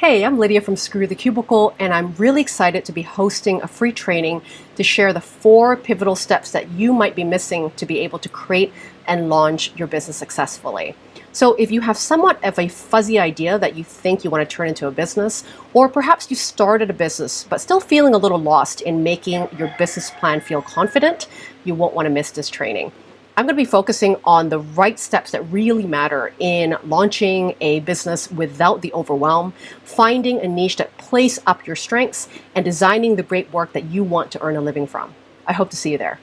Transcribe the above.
Hey, I'm Lydia from Screw the Cubicle, and I'm really excited to be hosting a free training to share the four pivotal steps that you might be missing to be able to create and launch your business successfully. So, if you have somewhat of a fuzzy idea that you think you want to turn into a business, or perhaps you started a business but still feeling a little lost in making your business plan feel confident, you won't want to miss this training. I'm going to be focusing on the right steps that really matter in launching a business without the overwhelm, finding a niche that plays up your strengths, and designing the great work that you want to earn a living from. I hope to see you there.